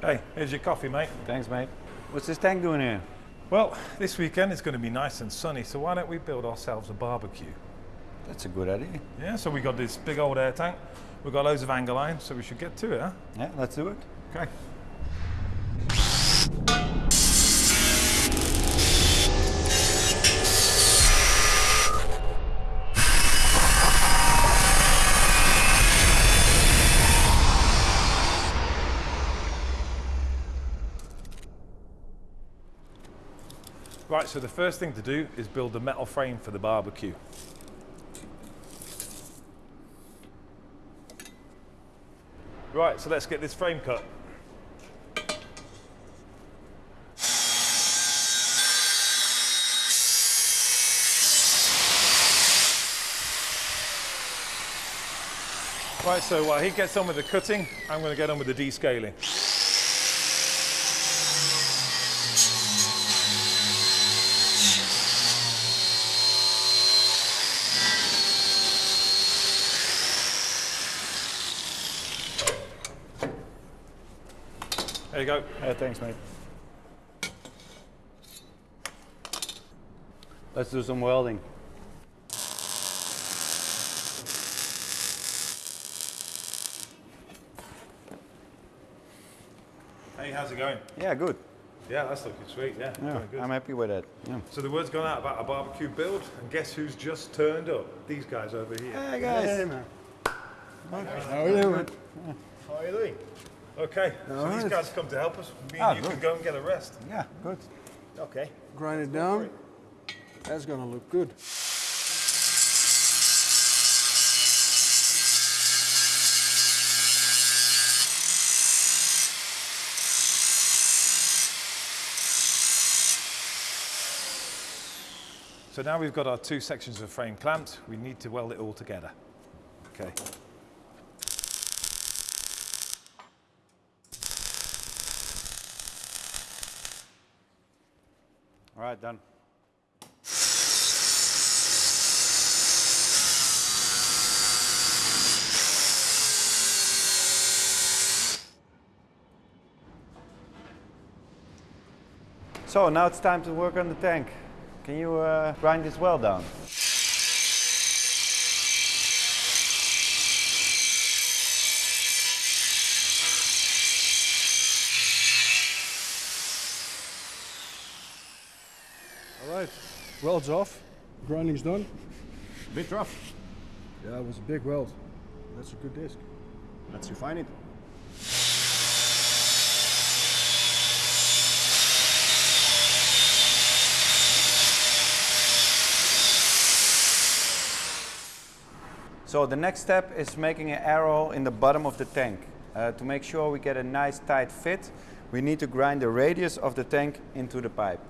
Hey, here's your coffee, mate. Thanks, mate. What's this tank doing here? Well, this weekend it's going to be nice and sunny, so why don't we build ourselves a barbecue? That's a good idea. Yeah, so we got this big old air tank. We've got loads of angle iron, so we should get to it, huh? Yeah, let's do it. Okay. Right, so the first thing to do is build the metal frame for the barbecue. Right, so let's get this frame cut. Right, so while he gets on with the cutting, I'm going to get on with the descaling. There you go. Yeah, thanks, mate. Let's do some welding. Hey, how's it going? Yeah, good. Yeah, that's looking sweet. Yeah, Yeah, good. I'm happy with that. Yeah. So the word's gone out about a barbecue build, and guess who's just turned up? These guys over here. Hey guys. Hey, man. How are you doing? How are you doing? Okay, so these guys come to help us. Me Ah, and you good. can go and get a rest. Yeah, good. Okay. Grind it down. That's gonna look good. So now we've got our two sections of frame clamped. We need to weld it all together. Okay. All right, done. So now it's time to work on the tank. Can you uh, grind this well down? All right. Weld's off. Grinding's done. A Bit rough. Yeah, it was a big weld. That's a good disc. Let's refine it. So the next step is making an arrow in the bottom of the tank. Uh, to make sure we get a nice tight fit, we need to grind the radius of the tank into the pipe.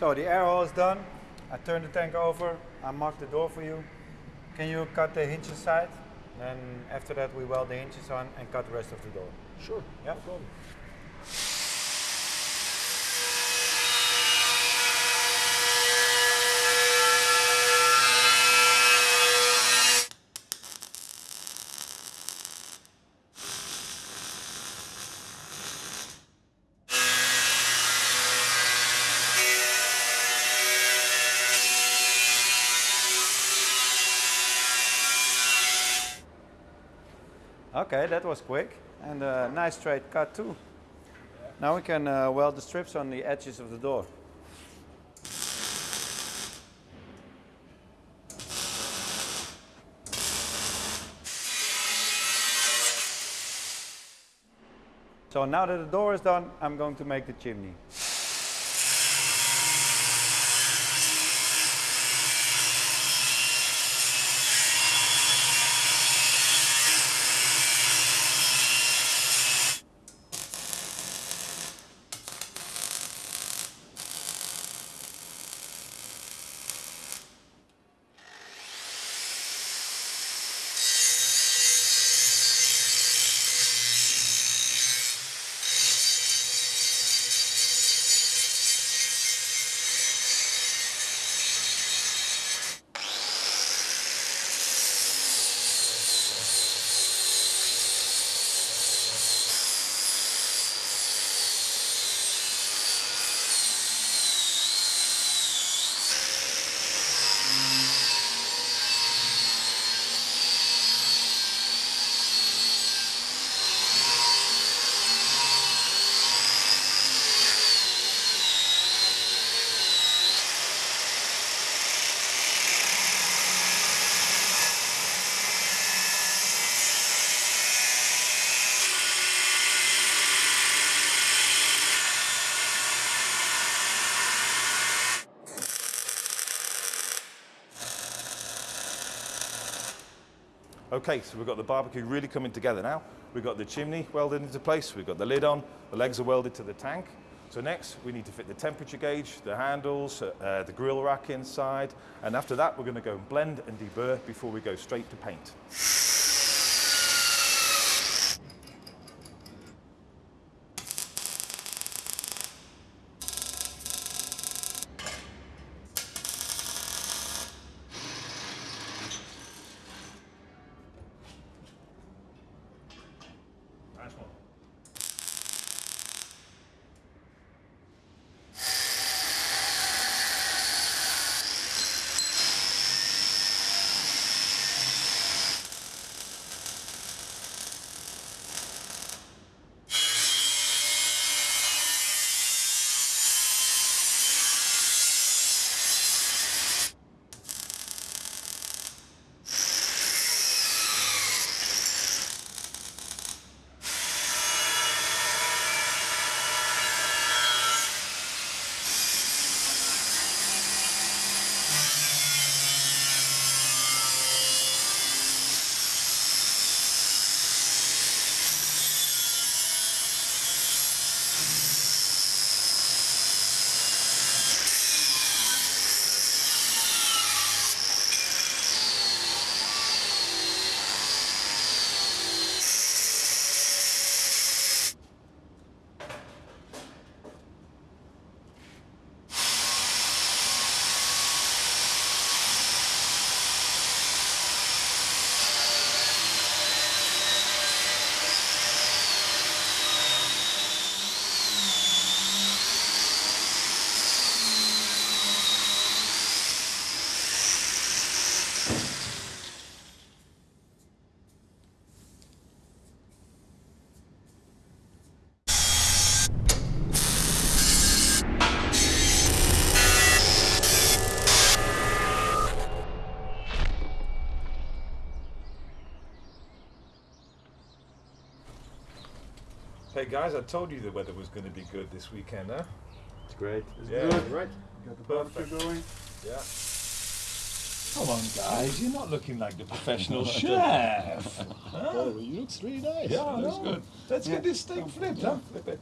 So the air hole is done. I turn the tank over. I mark the door for you. Can you cut the hinge side? And after that we weld the hinges on and cut the rest of the door. Sure. Yeah. No problem. Okay, that was quick and a nice straight cut too. Now we can uh, weld the strips on the edges of the door. So now that the door is done, I'm going to make the chimney. Okay, so we've got the barbecue really coming together now. We've got the chimney welded into place, we've got the lid on, the legs are welded to the tank. So next, we need to fit the temperature gauge, the handles, uh, uh, the grill rack inside, and after that, we're gonna go and blend and deburr before we go straight to paint. Hey guys, I told you the weather was going to be good this weekend, huh? It's great. Yeah. Right. Got the barbecue Perfect. going. Yeah. Come on, guys, you're not looking like the professional chef. Oh, you looks really nice. Yeah, That's no. Let's get this thing flipped, huh? Flip it.